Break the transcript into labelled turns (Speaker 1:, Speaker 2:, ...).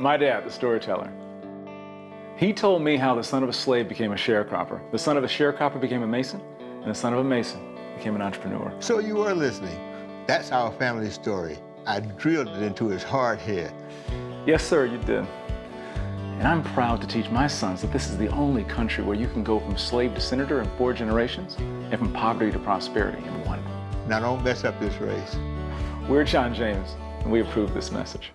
Speaker 1: My dad, the storyteller. He told me how the son of a slave became a sharecropper, the son of a sharecropper became a mason, and the son of a mason became an entrepreneur.
Speaker 2: So you were listening. That's our family story. I drilled it into his heart here.
Speaker 1: Yes, sir, you did. And I'm proud to teach my sons that this is the only country where you can go from slave to senator in four generations and from poverty to prosperity in one.
Speaker 2: Now don't mess up this race.
Speaker 1: We're John James, and we approve this message.